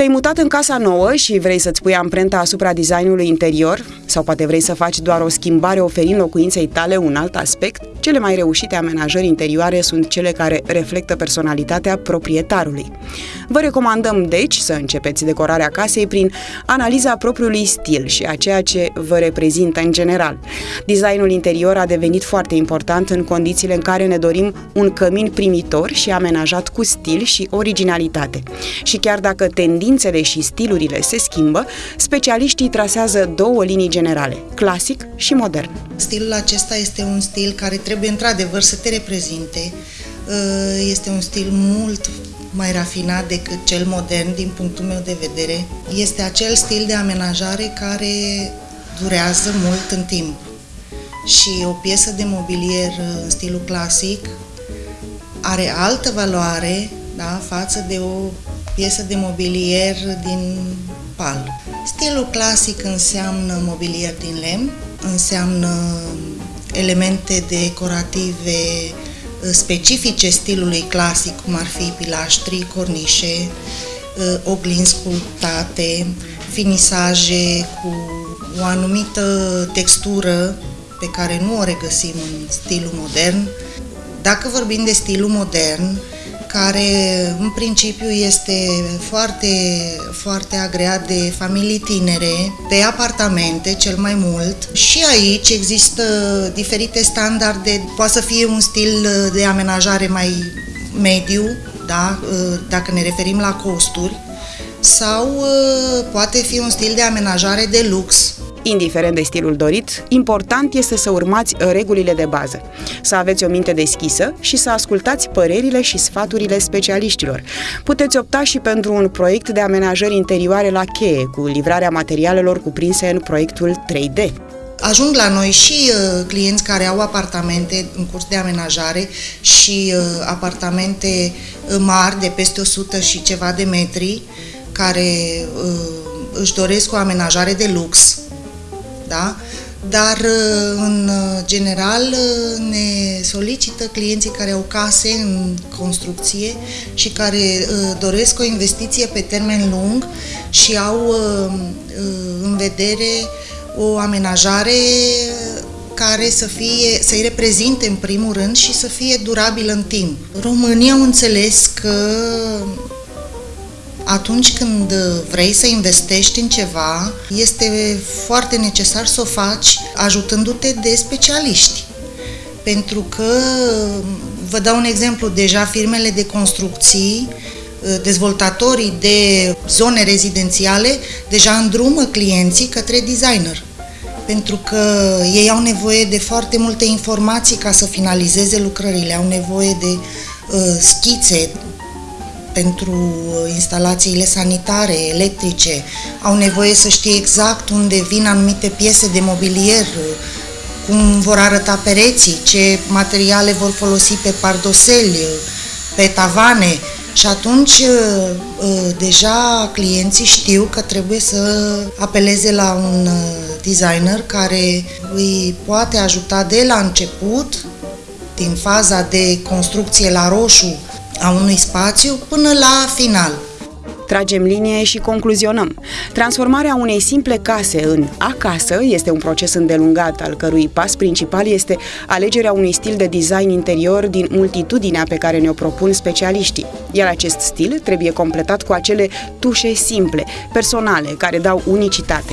Te-ai mutat în casa nouă și vrei să-ți pui amprenta asupra designului interior? Sau poate vrei să faci doar o schimbare oferind locuinței tale un alt aspect? Cele mai reușite amenajări interioare sunt cele care reflectă personalitatea proprietarului. Vă recomandăm, deci, să începeți decorarea casei prin analiza propriului stil și a ceea ce vă reprezintă în general. Designul interior a devenit foarte important în condițiile în care ne dorim un cămin primitor și amenajat cu stil și originalitate. Și chiar dacă tendințele și stilurile se schimbă, specialiștii trasează două linii generale, clasic și modern. Stilul acesta este un stil care trebuie într-adevăr să te reprezinte. Uh, este un stil mult mai rafinat decât cel modern din punctul meu de vedere. Este acel stil de amenajare care durează mult în timp. Și o piesă de mobilier în stilul clasic are altă valoare da, față de o piesă de mobilier din pal. Stilul clasic înseamnă mobilier din lemn, înseamnă elemente decorative uh, specifice stilului clasic, cum ar fi pilaștri, cornișe, uh, oglinzi sculptate, finisaje cu o anumită textură pe care nu o regăsim în stilul modern. Dacă vorbim de stilul modern, care în principiu este foarte, foarte agreat de familii tinere, pe apartamente cel mai mult. Și aici există diferite standarde, poate să fie un stil de amenajare mai mediu, da? dacă ne referim la costuri, sau poate fi un stil de amenajare de lux, Indiferent de stilul dorit, important este să urmați regulile de bază, să aveți o minte deschisă și să ascultați părerile și sfaturile specialiștilor. Puteți opta și pentru un proiect de amenajări interioare la cheie, cu livrarea materialelor cuprinse în proiectul 3D. Ajung la noi și uh, clienți care au apartamente în curs de amenajare și uh, apartamente uh, mari de peste 100 și ceva de metri care uh, își doresc o amenajare de lux da? Dar, uh, în uh, general, uh, ne solicită clienții care au case în construcție și care doresc o investiție pe termen lung și au în vedere o amenajare care să fie, să-i reprezinte în primul rând și să fie durabil în timp. România au înțeles că atunci când vrei să investești în ceva, este foarte necesar să o faci ajutându-te de specialiști. Pentru că, vă dau un exemplu, deja firmele de construcții, dezvoltatorii de zone rezidențiale, deja îndrumă clienții către designer pentru că ei au nevoie de foarte multe informații ca să finalizeze lucrările, au nevoie de uh, schițe, pentru uh, instalațiile sanitare, electrice, au nevoie să știe exact unde vin anumite piese de mobilier, uh, cum vor arăta pereții, ce materiale vor folosi pe pardoseli, uh, pe tavane. Și atunci deja clienții știu că trebuie să apeleze la un designer care îi poate ajuta de la început, din faza de construcție la roșu, a unui spațiu până la final. Tragem linie și concluzionăm. Transformarea unei simple case în acasă este un proces îndelungat, al cărui pas principal este alegerea unui stil de design interior din multitudinea pe care ne-o propun specialiștii. Iar acest stil trebuie completat cu acele tușe simple, personale, care dau unicitate.